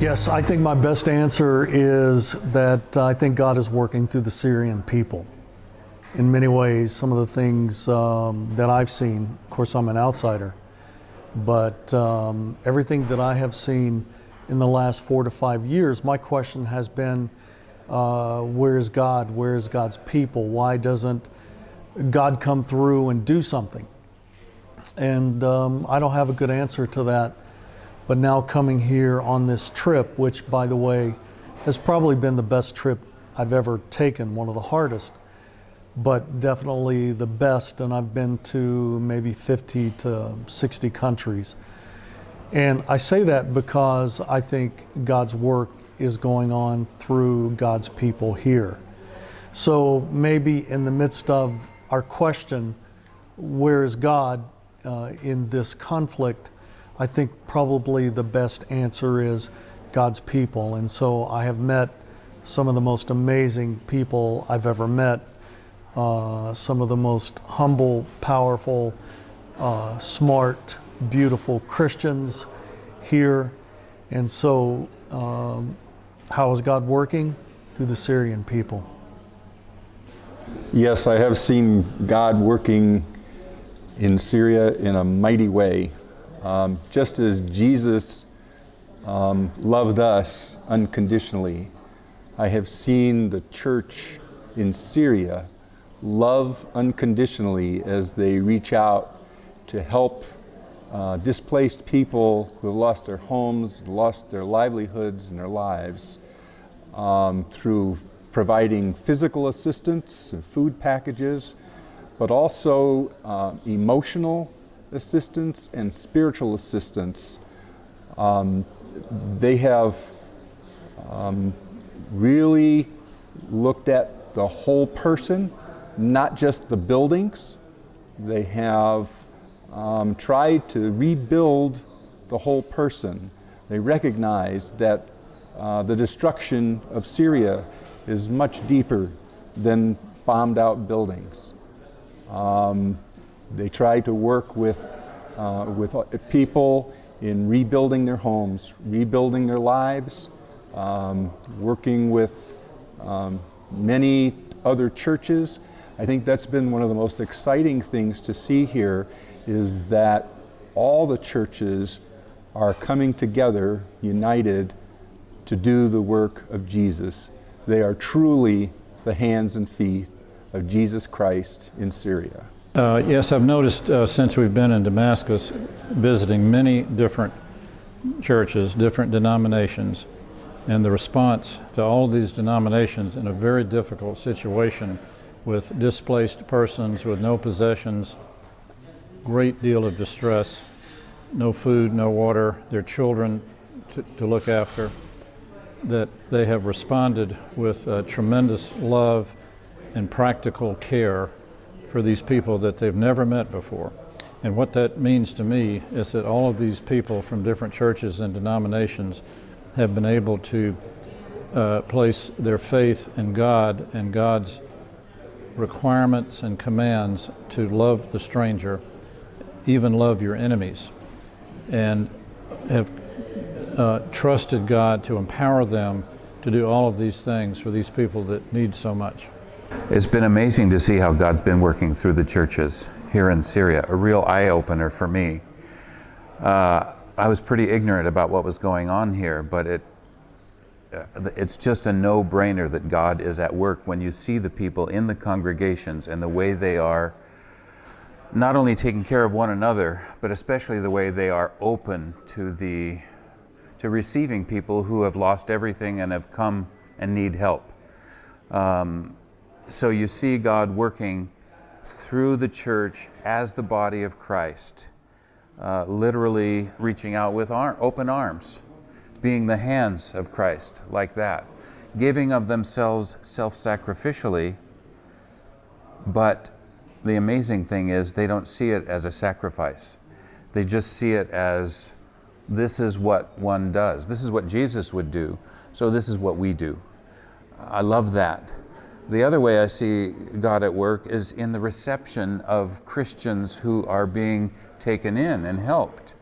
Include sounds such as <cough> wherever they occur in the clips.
Yes, I think my best answer is that I think God is working through the Syrian people. In many ways, some of the things um, that I've seen, of course, I'm an outsider, but um, everything that I have seen in the last four to five years, my question has been uh, where is God? Where is God's people? Why doesn't God come through and do something? And um, I don't have a good answer to that. But now coming here on this trip, which by the way, has probably been the best trip I've ever taken, one of the hardest, but definitely the best. And I've been to maybe 50 to 60 countries. And I say that because I think God's work is going on through God's people here. So maybe in the midst of our question, where is God uh, in this conflict? I think probably the best answer is God's people. And so I have met some of the most amazing people I've ever met, uh, some of the most humble, powerful, uh, smart, beautiful Christians here. And so, um, how is God working? Through the Syrian people. Yes, I have seen God working in Syria in a mighty way. Um, just as Jesus um, loved us unconditionally, I have seen the church in Syria love unconditionally as they reach out to help uh, displaced people who have lost their homes, lost their livelihoods and their lives um, through providing physical assistance, and food packages, but also uh, emotional assistance and spiritual assistance. Um, they have um, really looked at the whole person, not just the buildings. They have um, tried to rebuild the whole person. They recognize that uh, the destruction of Syria is much deeper than bombed out buildings. Um, they try to work with, uh, with people in rebuilding their homes, rebuilding their lives, um, working with um, many other churches. I think that's been one of the most exciting things to see here is that all the churches are coming together, united, to do the work of Jesus. They are truly the hands and feet of Jesus Christ in Syria. Uh, yes, I've noticed uh, since we've been in Damascus, visiting many different churches, different denominations, and the response to all these denominations in a very difficult situation with displaced persons with no possessions, great deal of distress, no food, no water, their children to, to look after, that they have responded with uh, tremendous love and practical care for these people that they've never met before. And what that means to me is that all of these people from different churches and denominations have been able to uh, place their faith in God and God's requirements and commands to love the stranger even love your enemies, and have uh, trusted God to empower them to do all of these things for these people that need so much. It's been amazing to see how God's been working through the churches here in Syria, a real eye-opener for me. Uh, I was pretty ignorant about what was going on here, but it uh, it's just a no-brainer that God is at work when you see the people in the congregations and the way they are not only taking care of one another, but especially the way they are open to the to receiving people who have lost everything and have come and need help. Um, so you see God working through the church as the body of Christ, uh, literally reaching out with ar open arms, being the hands of Christ like that, giving of themselves self-sacrificially, but the amazing thing is they don't see it as a sacrifice. They just see it as this is what one does. This is what Jesus would do, so this is what we do. I love that. The other way I see God at work is in the reception of Christians who are being taken in and helped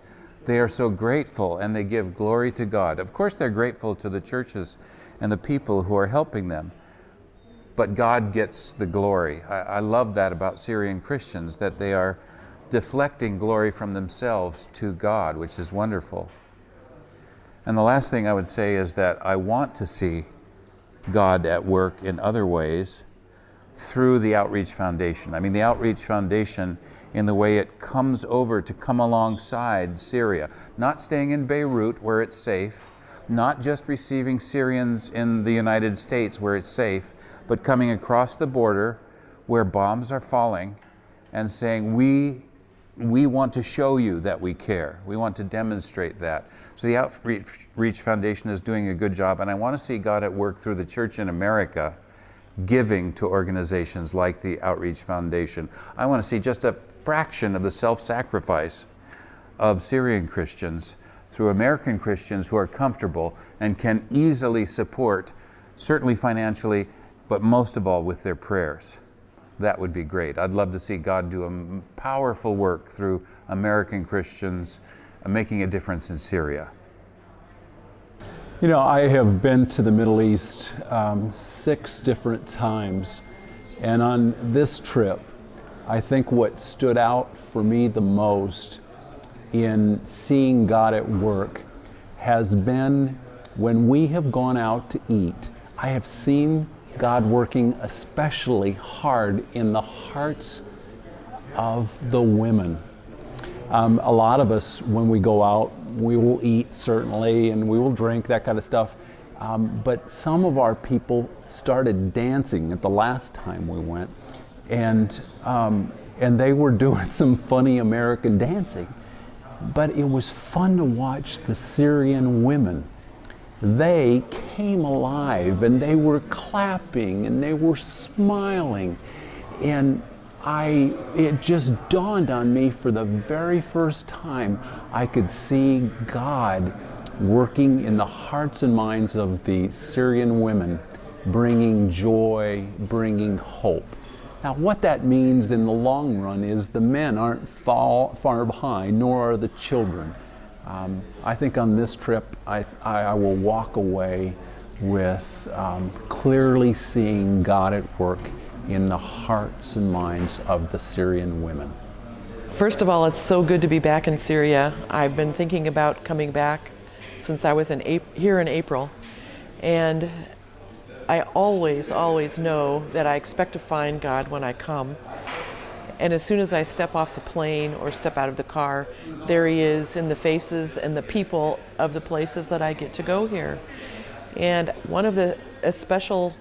they are so grateful and they give glory to God. Of course, they're grateful to the churches and the people who are helping them, but God gets the glory. I, I love that about Syrian Christians, that they are deflecting glory from themselves to God, which is wonderful. And the last thing I would say is that I want to see God at work in other ways through the Outreach Foundation. I mean, the Outreach Foundation, in the way it comes over to come alongside Syria, not staying in Beirut where it's safe, not just receiving Syrians in the United States where it's safe, but coming across the border where bombs are falling and saying, We we want to show you that we care. We want to demonstrate that. So the Outreach Foundation is doing a good job, and I want to see God at work through the church in America giving to organizations like the Outreach Foundation. I want to see just a fraction of the self sacrifice of Syrian Christians through American Christians who are comfortable and can easily support, certainly financially, but most of all with their prayers that would be great. I'd love to see God do a powerful work through American Christians uh, making a difference in Syria. You know, I have been to the Middle East um, six different times, and on this trip, I think what stood out for me the most in seeing God at work has been when we have gone out to eat. I have seen God working especially hard in the hearts of the women. Um, a lot of us, when we go out, we will eat certainly and we will drink, that kind of stuff. Um, but some of our people started dancing at the last time we went, and, um, and they were doing <laughs> some funny American dancing. But it was fun to watch the Syrian women they came alive and they were clapping and they were smiling. And I, it just dawned on me for the very first time I could see God working in the hearts and minds of the Syrian women, bringing joy, bringing hope. Now, what that means in the long run is the men aren't far, far behind, nor are the children. Um, I think on this trip, I, I, will walk away with um, clearly seeing God at work in the hearts and minds of the Syrian women. First of all, it's so good to be back in Syria. I've been thinking about coming back since I was in here in April. And I always, always know that I expect to find God when I come. And as soon as I step off the plane or step out of the car, there he is in the faces and the people of the places that I get to go here. And one of the special,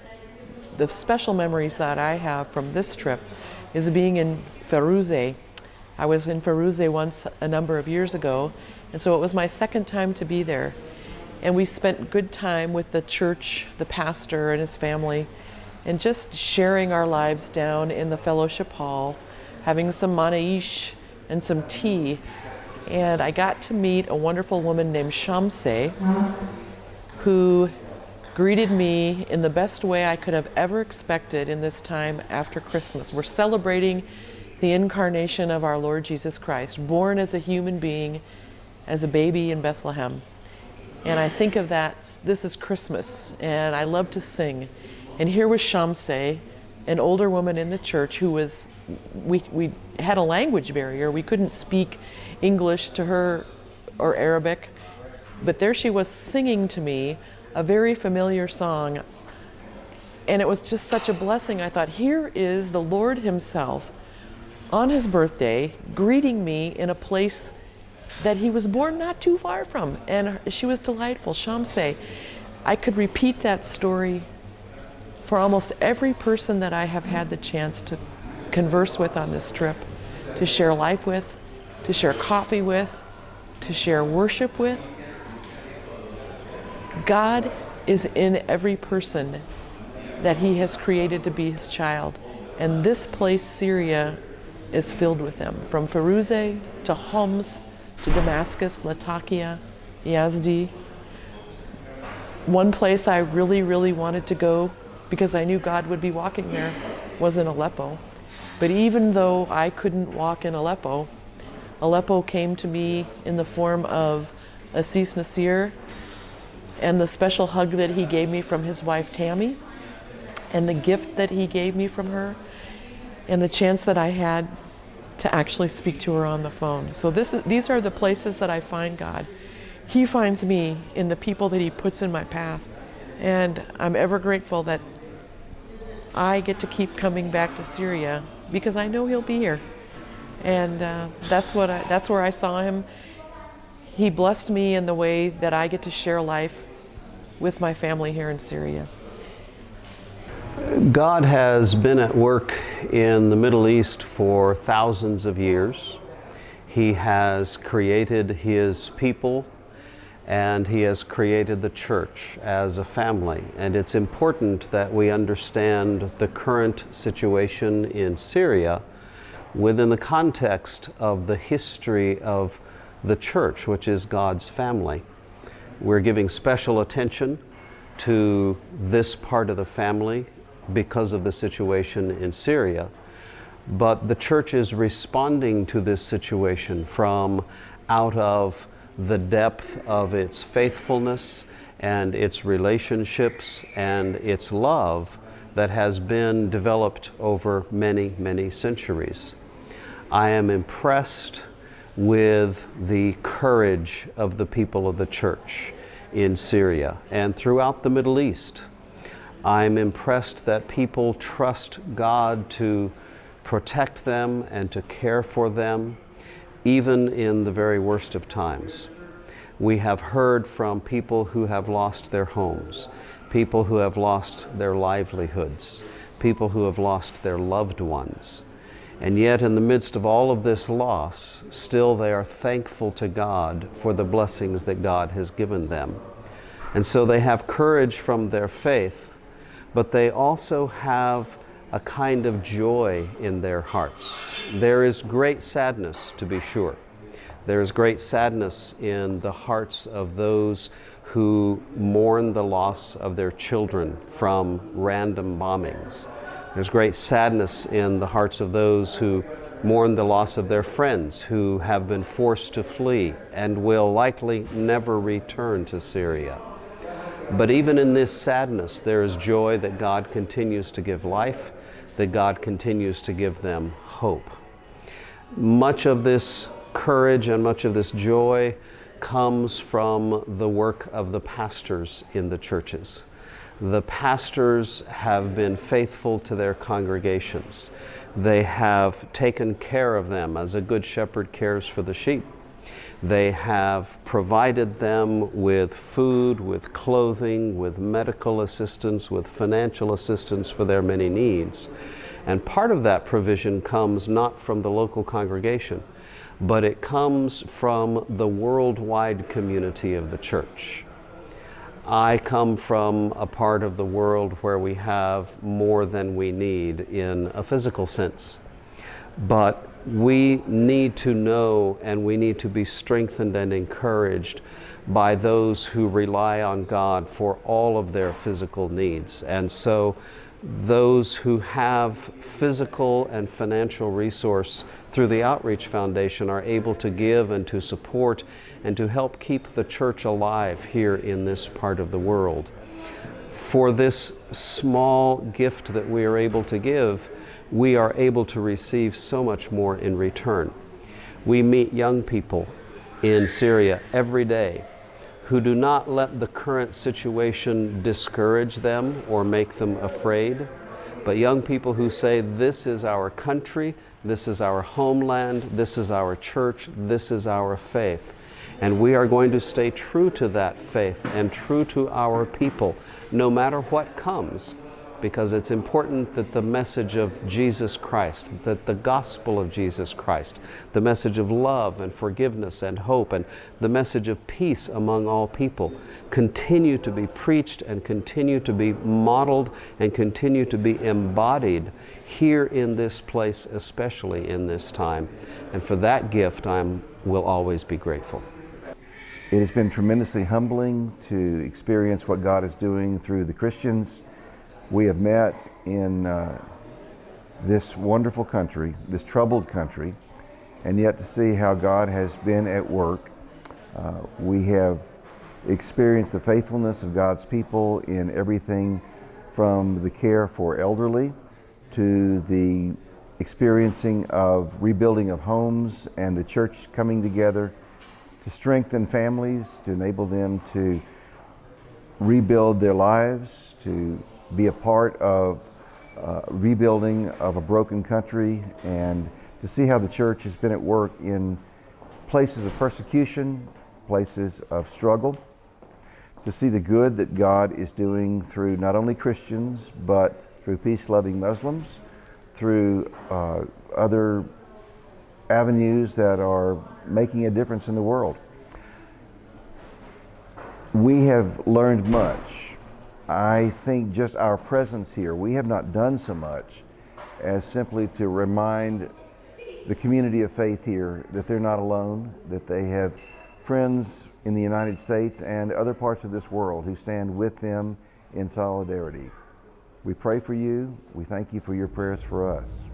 the special memories that I have from this trip is being in Feruze. I was in Feruze once a number of years ago, and so it was my second time to be there. And we spent good time with the church, the pastor and his family, and just sharing our lives down in the fellowship hall having some manaish and some tea. And I got to meet a wonderful woman named Shamse who greeted me in the best way I could have ever expected in this time after Christmas. We're celebrating the incarnation of our Lord Jesus Christ, born as a human being, as a baby in Bethlehem. And I think of that, this is Christmas, and I love to sing. And here was Shamse, an older woman in the church who was we, we had a language barrier. We couldn't speak English to her or Arabic, but there she was singing to me a very familiar song. And it was just such a blessing. I thought, here is the Lord Himself on His birthday greeting me in a place that He was born not too far from. And she was delightful. Shamse. I could repeat that story for almost every person that I have had the chance to converse with on this trip, to share life with, to share coffee with, to share worship with. God is in every person that He has created to be His child. And this place, Syria, is filled with them. From Feruze to Homs to Damascus, Latakia, Yazdi. One place I really, really wanted to go because I knew God would be walking there was in Aleppo. But even though I couldn't walk in Aleppo, Aleppo came to me in the form of Assis Nasir and the special hug that he gave me from his wife Tammy and the gift that he gave me from her and the chance that I had to actually speak to her on the phone. So this is, these are the places that I find God. He finds me in the people that he puts in my path. And I'm ever grateful that I get to keep coming back to Syria because I know he'll be here. And uh, that's what I, that's where I saw him. He blessed me in the way that I get to share life with my family here in Syria. God has been at work in the Middle East for thousands of years. He has created His people and He has created the church as a family. And it's important that we understand the current situation in Syria within the context of the history of the church, which is God's family. We're giving special attention to this part of the family because of the situation in Syria. But the church is responding to this situation from out of the depth of its faithfulness and its relationships and its love that has been developed over many, many centuries. I am impressed with the courage of the people of the church in Syria and throughout the Middle East. I'm impressed that people trust God to protect them and to care for them, even in the very worst of times. We have heard from people who have lost their homes, people who have lost their livelihoods, people who have lost their loved ones. And yet, in the midst of all of this loss, still they are thankful to God for the blessings that God has given them. And so they have courage from their faith but they also have a kind of joy in their hearts. There is great sadness, to be sure. There is great sadness in the hearts of those who mourn the loss of their children from random bombings. There's great sadness in the hearts of those who mourn the loss of their friends who have been forced to flee and will likely never return to Syria. But even in this sadness, there is joy that God continues to give life, that God continues to give them hope. Much of this courage and much of this joy comes from the work of the pastors in the churches. The pastors have been faithful to their congregations. They have taken care of them as a good shepherd cares for the sheep. They have provided them with food, with clothing, with medical assistance, with financial assistance for their many needs. And part of that provision comes not from the local congregation, but it comes from the worldwide community of the church. I come from a part of the world where we have more than we need in a physical sense. But we need to know and we need to be strengthened and encouraged by those who rely on God for all of their physical needs. And so those who have physical and financial resource through the Outreach Foundation are able to give and to support and to help keep the church alive here in this part of the world. For this small gift that we are able to give, we are able to receive so much more in return. We meet young people in Syria every day who do not let the current situation discourage them or make them afraid, but young people who say, This is our country, this is our homeland, this is our church, this is our faith. And we are going to stay true to that faith and true to our people, no matter what comes because it's important that the message of Jesus Christ, that the gospel of Jesus Christ, the message of love and forgiveness and hope, and the message of peace among all people continue to be preached and continue to be modeled and continue to be embodied here in this place, especially in this time. And for that gift, I will always be grateful. It has been tremendously humbling to experience what God is doing through the Christians we have met in uh, this wonderful country, this troubled country, and yet to see how God has been at work. Uh, we have experienced the faithfulness of God's people in everything from the care for elderly to the experiencing of rebuilding of homes and the church coming together to strengthen families, to enable them to rebuild their lives, to be a part of uh, rebuilding of a broken country, and to see how the church has been at work in places of persecution, places of struggle, to see the good that God is doing through not only Christians, but through peace loving Muslims, through uh, other avenues that are making a difference in the world. We have learned much. I think just our presence here, we have not done so much as simply to remind the community of faith here that they're not alone, that they have friends in the United States and other parts of this world who stand with them in solidarity. We pray for you. We thank you for your prayers for us.